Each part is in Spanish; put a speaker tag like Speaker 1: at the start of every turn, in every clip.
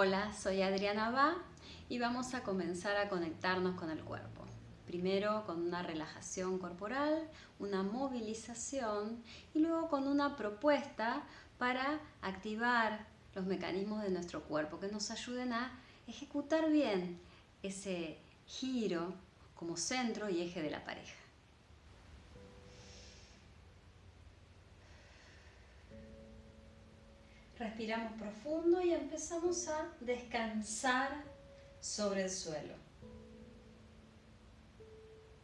Speaker 1: Hola, soy Adriana Va y vamos a comenzar a conectarnos con el cuerpo. Primero con una relajación corporal, una movilización y luego con una propuesta para activar los mecanismos de nuestro cuerpo que nos ayuden a ejecutar bien ese giro como centro y eje de la pareja. Respiramos profundo y empezamos a descansar sobre el suelo.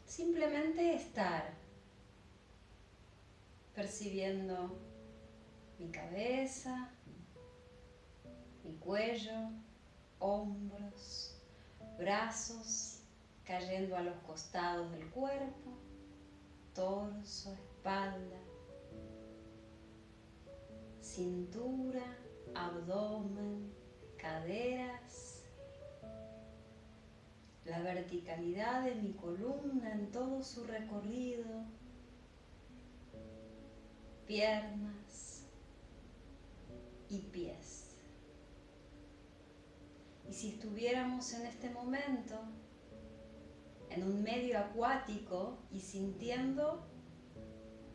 Speaker 1: Simplemente estar percibiendo mi cabeza, mi cuello, hombros, brazos cayendo a los costados del cuerpo, torso, espalda, cintura, abdomen, caderas, la verticalidad de mi columna en todo su recorrido, piernas y pies. Y si estuviéramos en este momento en un medio acuático y sintiendo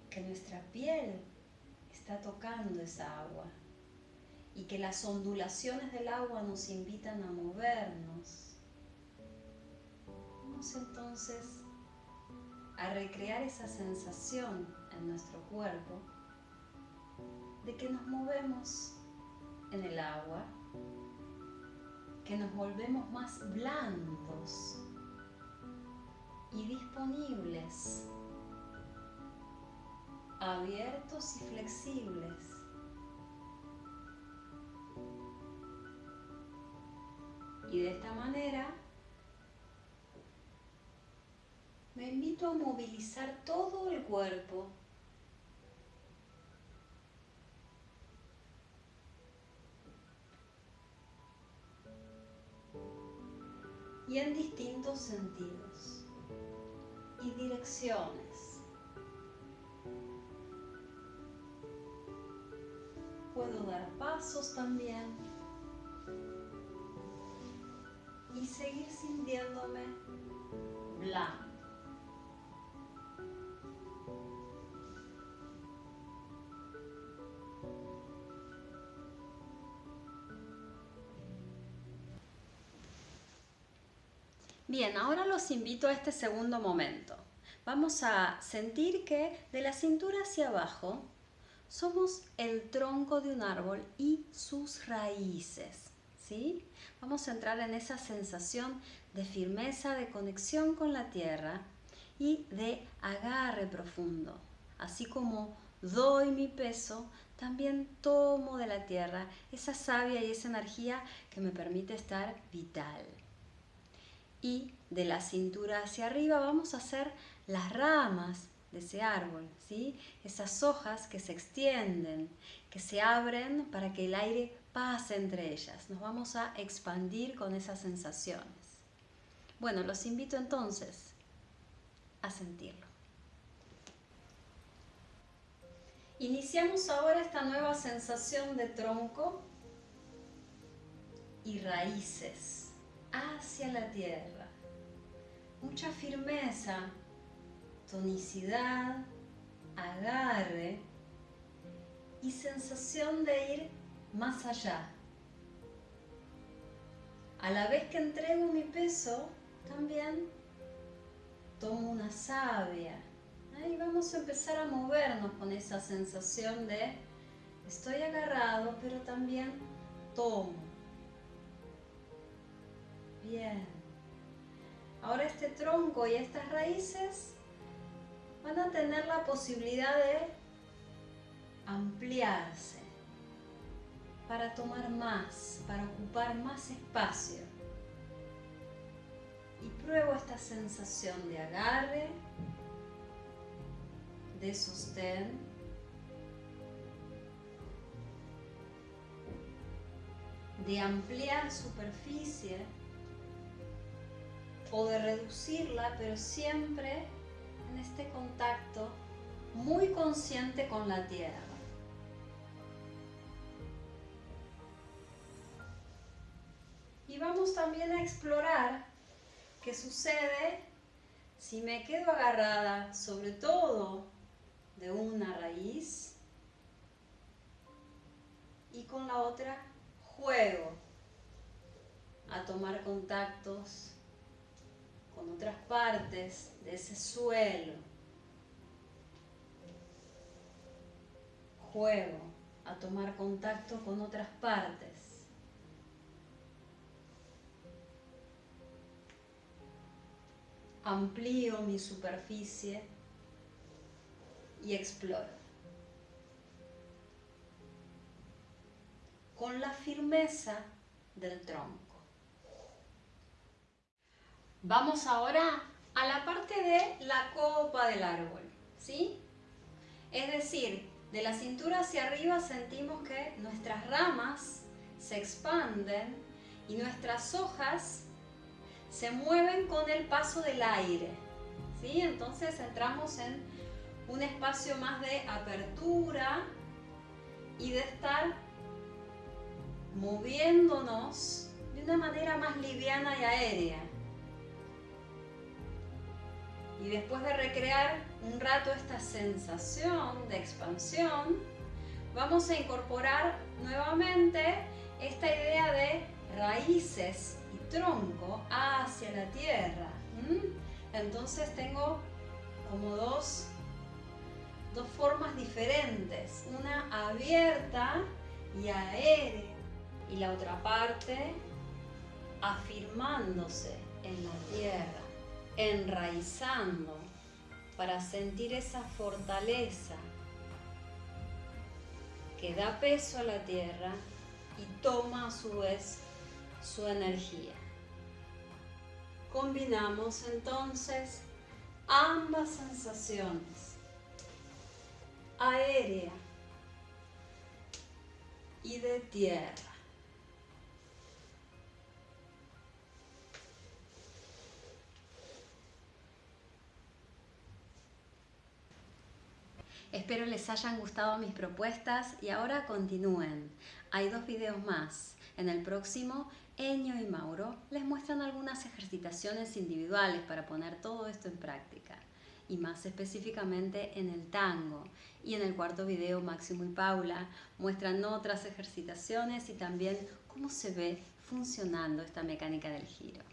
Speaker 1: que nuestra piel está tocando esa agua y que las ondulaciones del agua nos invitan a movernos. Vamos entonces a recrear esa sensación en nuestro cuerpo de que nos movemos en el agua, que nos volvemos más blandos y disponibles abiertos y flexibles. Y de esta manera me invito a movilizar todo el cuerpo. Y en distintos sentidos y direcciones. Puedo dar pasos también y seguir sintiéndome blanco. Bien, ahora los invito a este segundo momento. Vamos a sentir que de la cintura hacia abajo somos el tronco de un árbol y sus raíces. ¿sí? Vamos a entrar en esa sensación de firmeza, de conexión con la tierra y de agarre profundo. Así como doy mi peso, también tomo de la tierra esa savia y esa energía que me permite estar vital. Y de la cintura hacia arriba vamos a hacer las ramas de ese árbol, ¿sí? Esas hojas que se extienden, que se abren para que el aire pase entre ellas. Nos vamos a expandir con esas sensaciones. Bueno, los invito entonces a sentirlo. Iniciamos ahora esta nueva sensación de tronco y raíces hacia la tierra. Mucha firmeza, tonicidad, agarre y sensación de ir más allá. A la vez que entrego mi peso, también tomo una savia. Y vamos a empezar a movernos con esa sensación de estoy agarrado, pero también tomo. Bien. Ahora este tronco y estas raíces van a tener la posibilidad de ampliarse para tomar más, para ocupar más espacio. Y pruebo esta sensación de agarre, de sostén, de ampliar superficie o de reducirla, pero siempre en este contacto muy consciente con la tierra. vamos también a explorar qué sucede si me quedo agarrada sobre todo de una raíz y con la otra juego a tomar contactos con otras partes de ese suelo. Juego a tomar contacto con otras partes. Amplío mi superficie y exploro. Con la firmeza del tronco. Vamos ahora a la parte de la copa del árbol, ¿sí? Es decir, de la cintura hacia arriba sentimos que nuestras ramas se expanden y nuestras hojas se mueven con el paso del aire, ¿sí? Entonces entramos en un espacio más de apertura y de estar moviéndonos de una manera más liviana y aérea y después de recrear un rato esta sensación de expansión, vamos a incorporar nuevamente esta idea de raíces y tronco hacia la tierra. Entonces tengo como dos, dos formas diferentes, una abierta y aérea y la otra parte afirmándose en la tierra enraizando para sentir esa fortaleza que da peso a la tierra y toma a su vez su energía. Combinamos entonces ambas sensaciones, aérea y de tierra. Espero les hayan gustado mis propuestas y ahora continúen. Hay dos videos más. En el próximo, Eño y Mauro les muestran algunas ejercitaciones individuales para poner todo esto en práctica y más específicamente en el tango. Y en el cuarto video, Máximo y Paula muestran otras ejercitaciones y también cómo se ve funcionando esta mecánica del giro.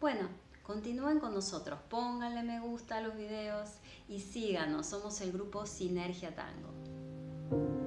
Speaker 1: Bueno, Continúen con nosotros, pónganle me gusta a los videos y síganos, somos el grupo Sinergia Tango.